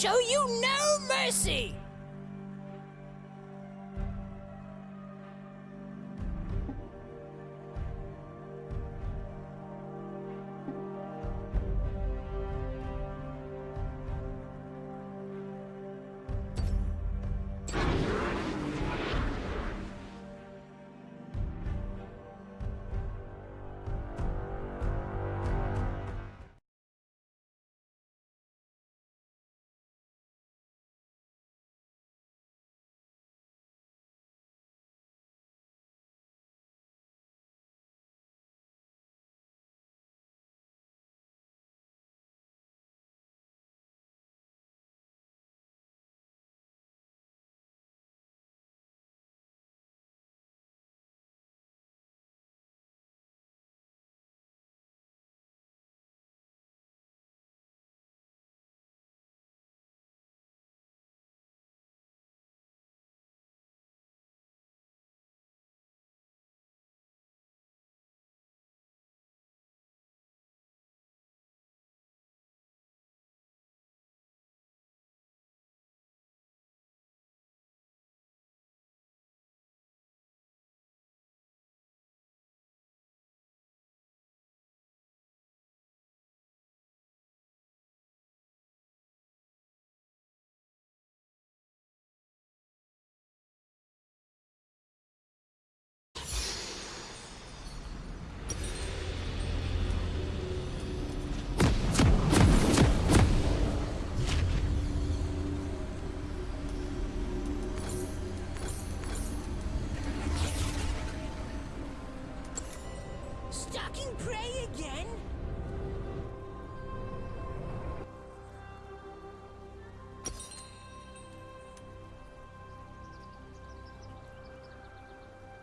show you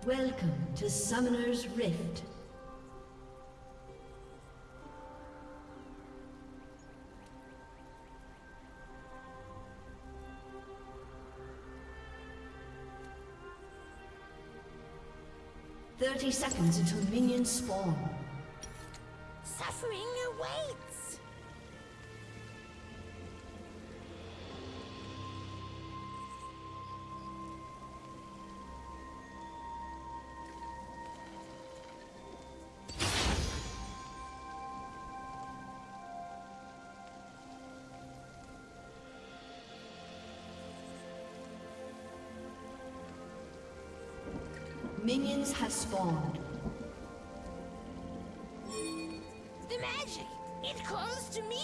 Welcome to Summoner's Rift. Thirty seconds until minions spawn. Suffering awaits! Spawned. The magic! It calls to me!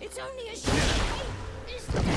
It's only a short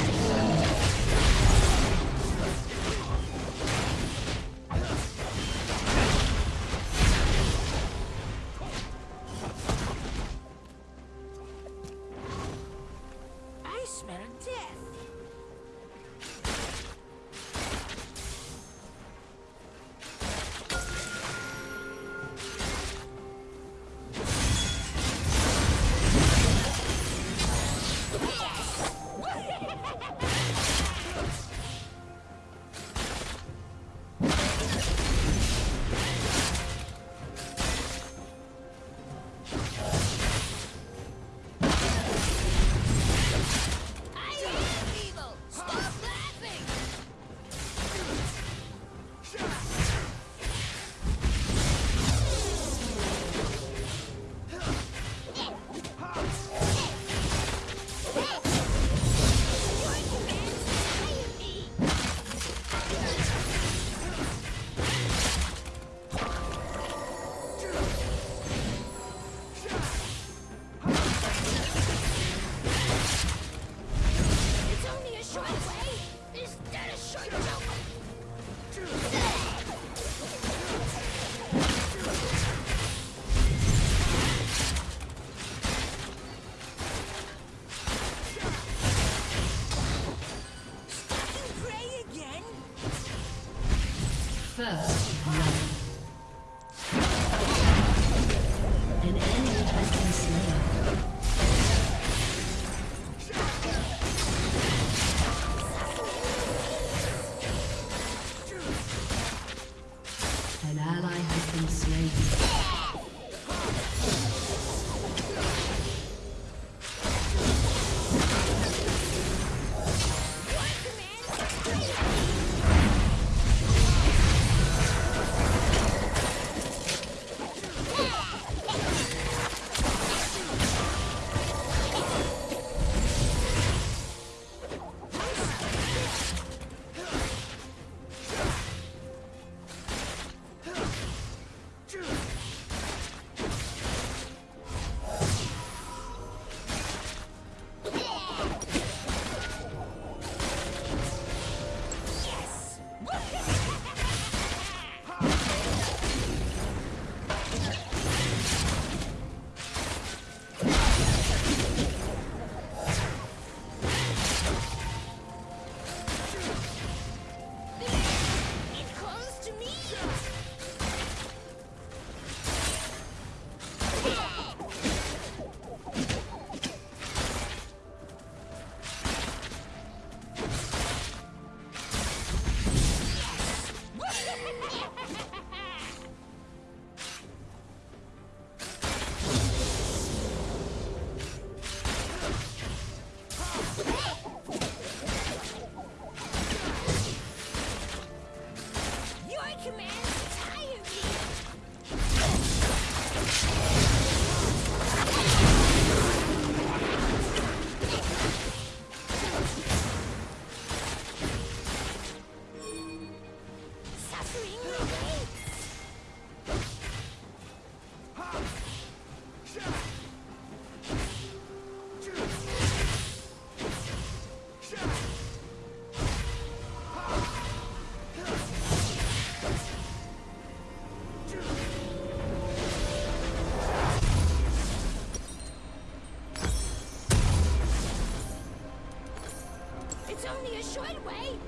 short way.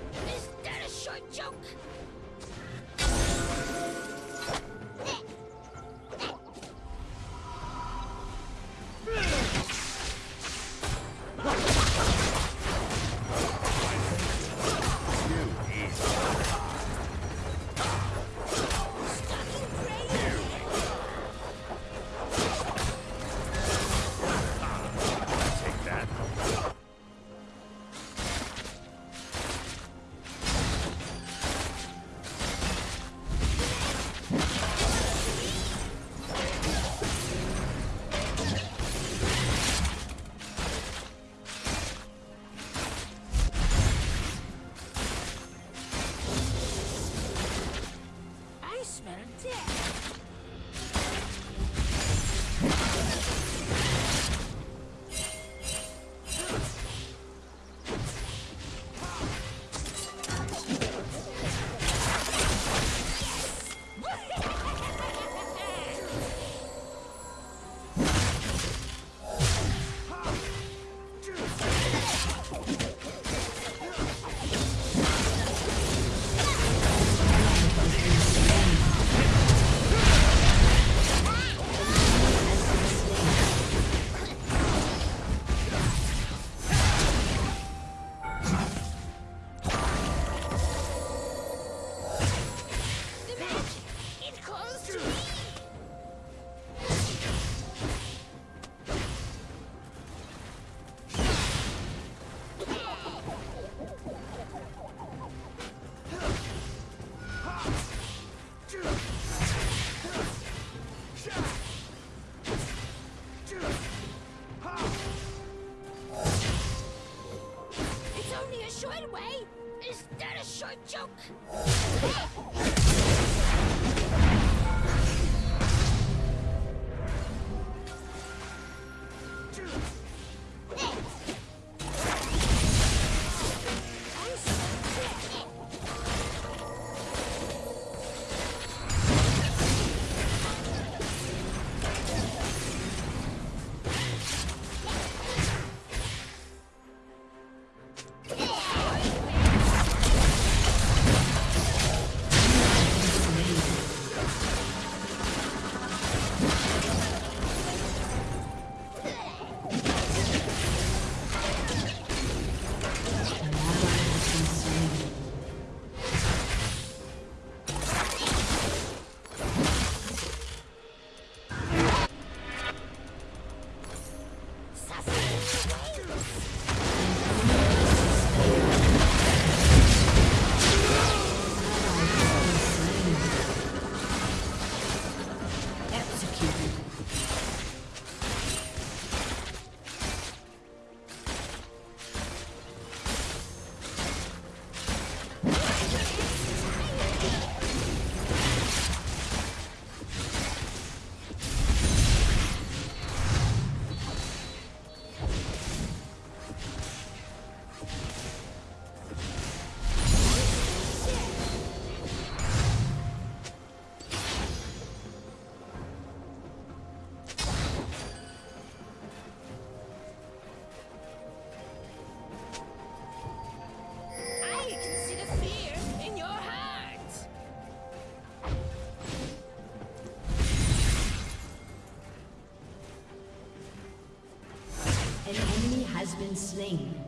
Slain.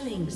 Killing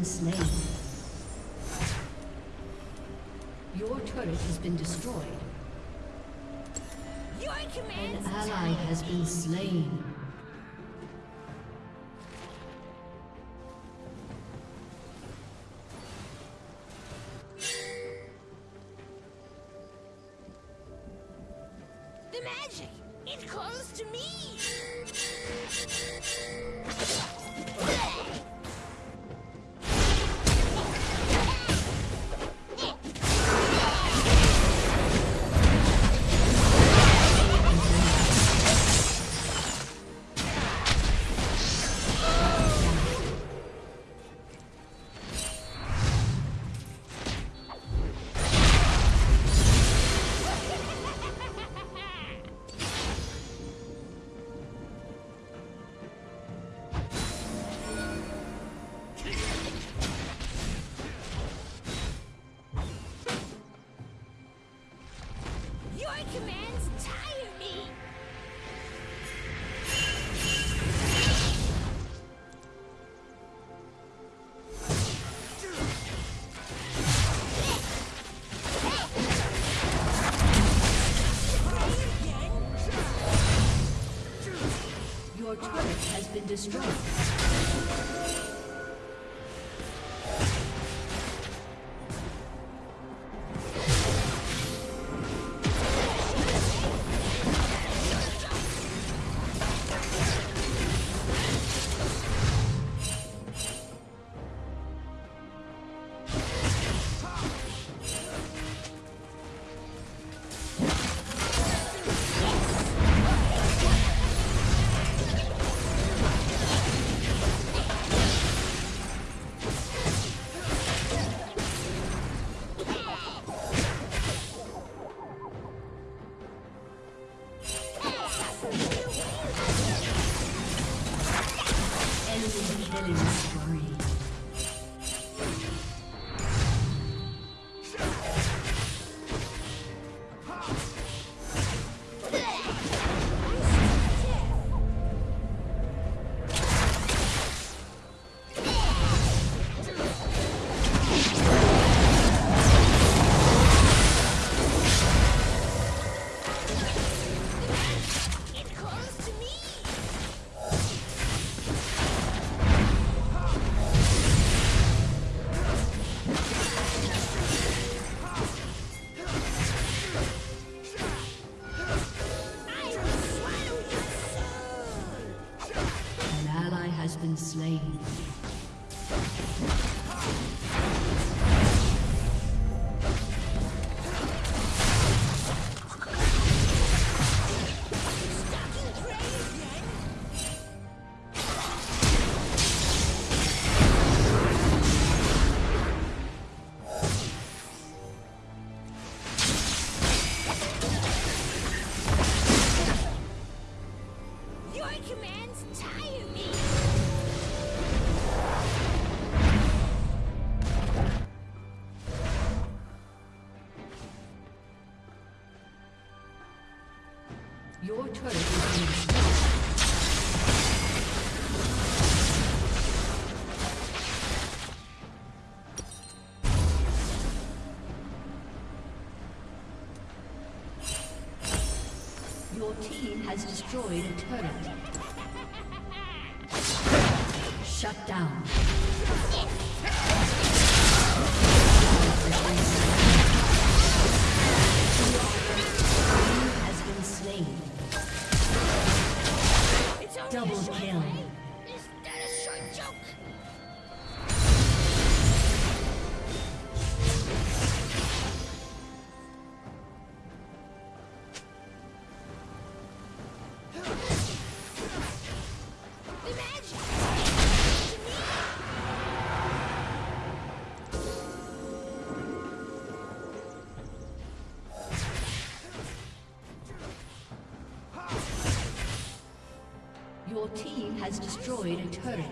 been slain. Your turret has been destroyed. An ally has been slain. The magic! It calls to me! destroyed. Your turret is being destroyed. Your team has destroyed a turret. Shut down. has destroyed a turret.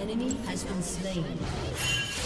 enemy has been slain.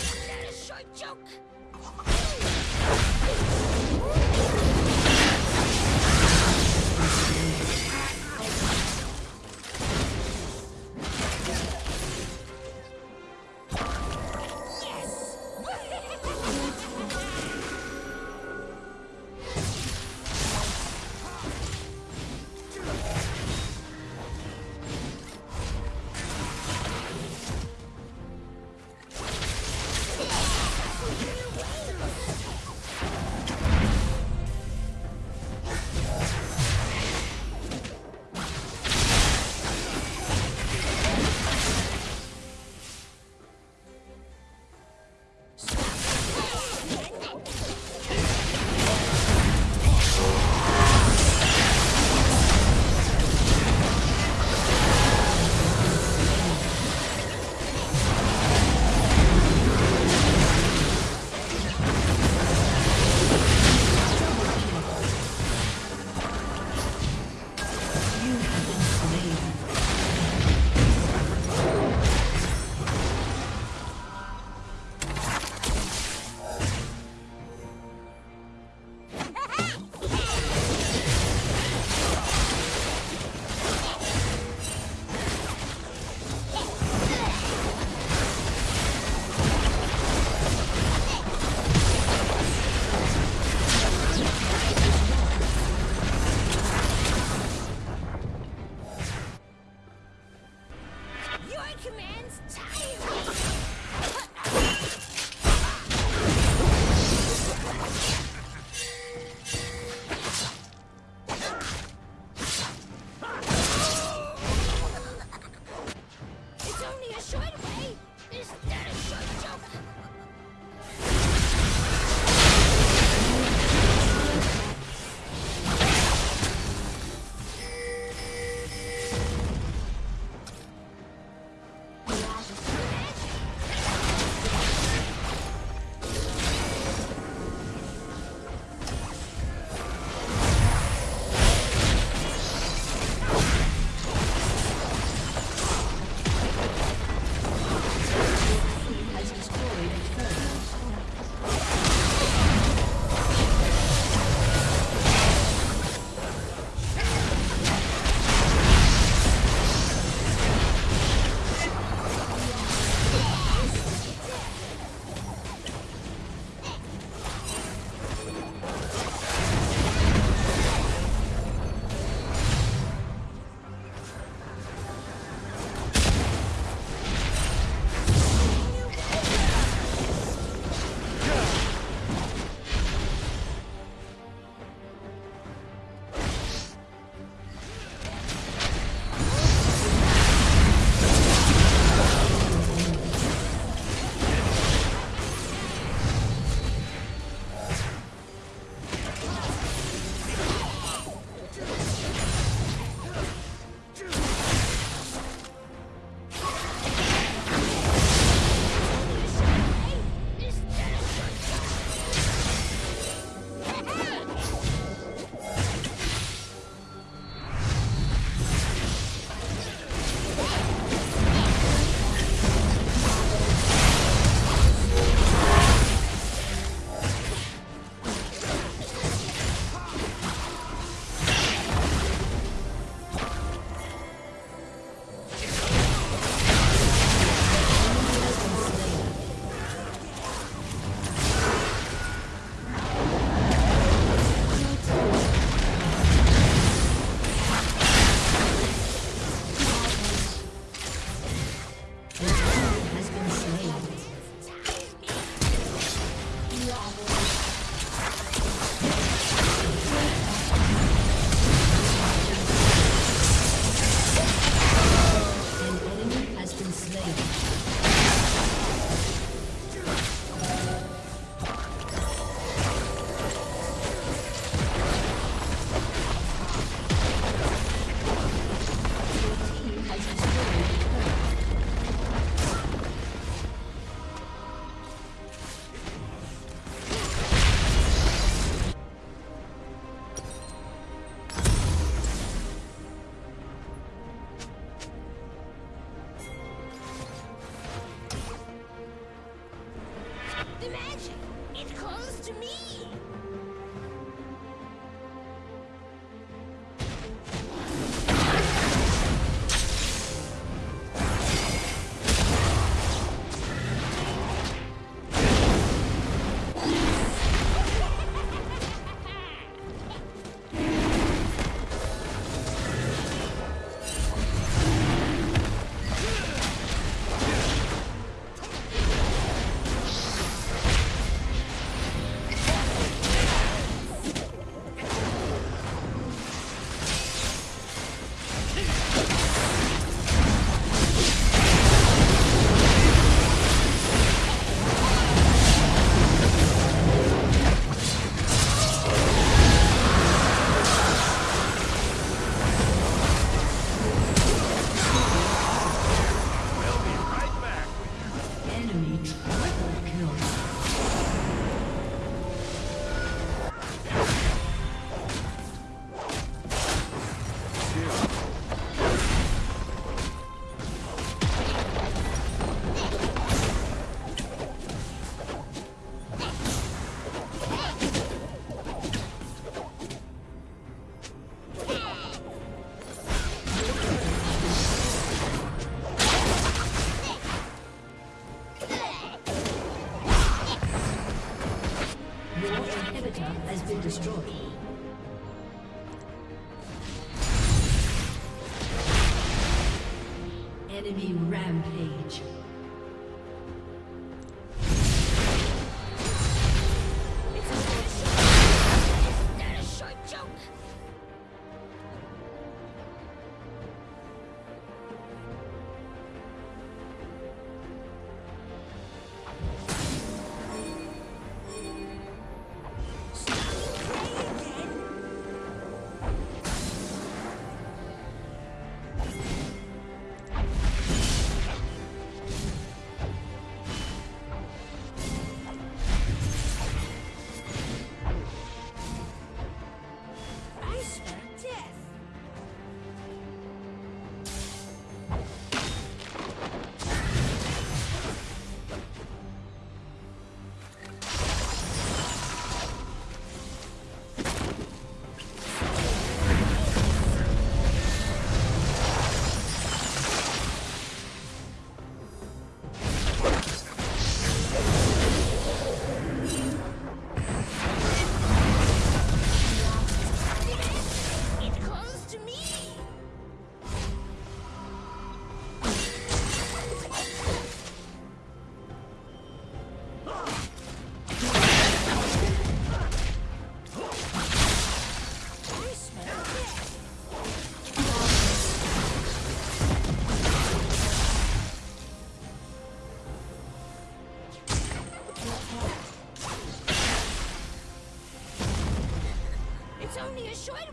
Sonia, show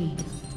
team.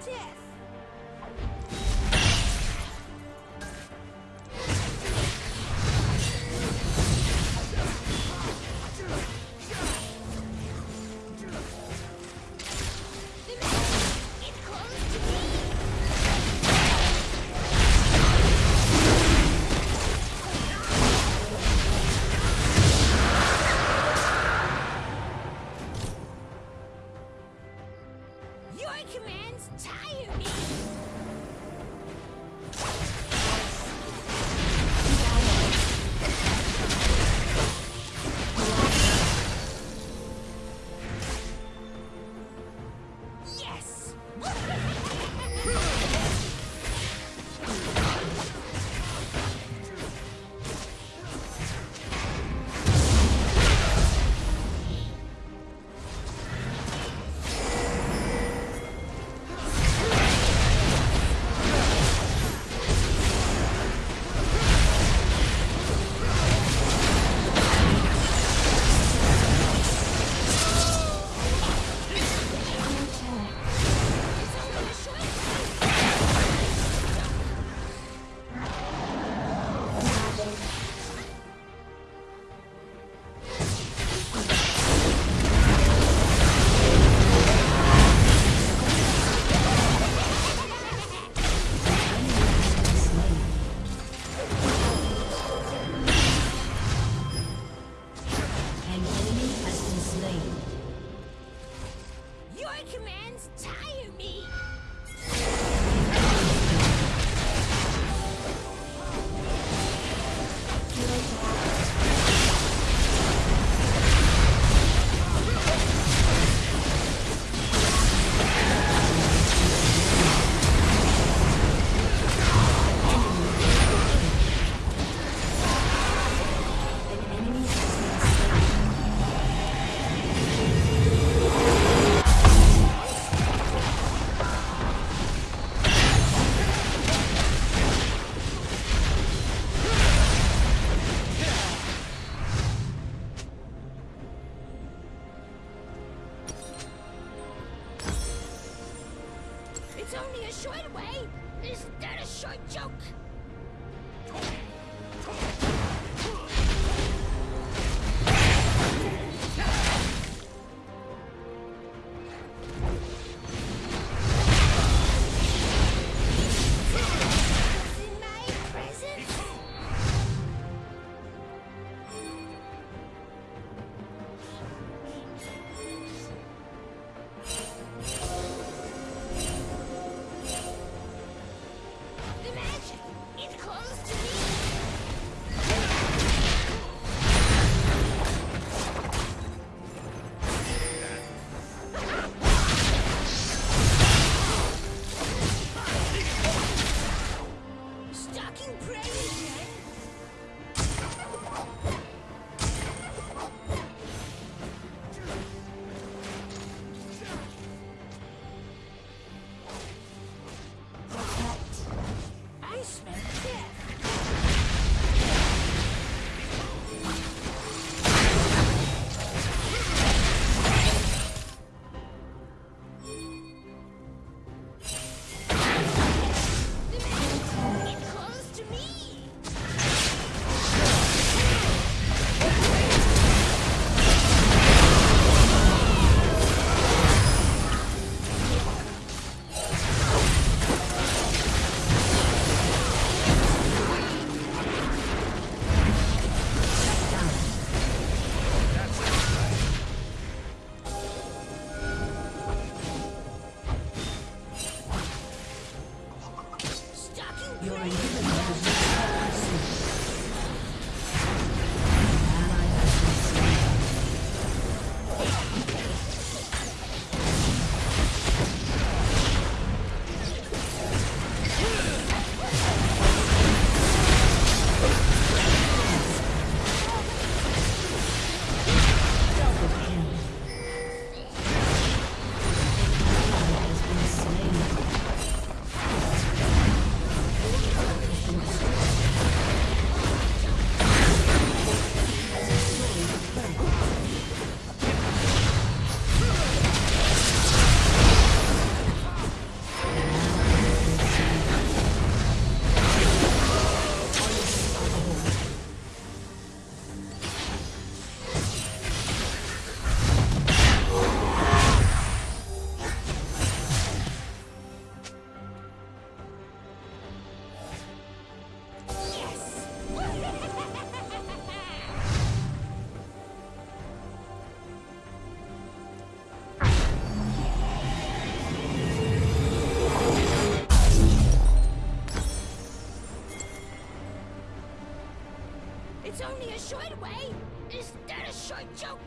Smell Is that a short joke?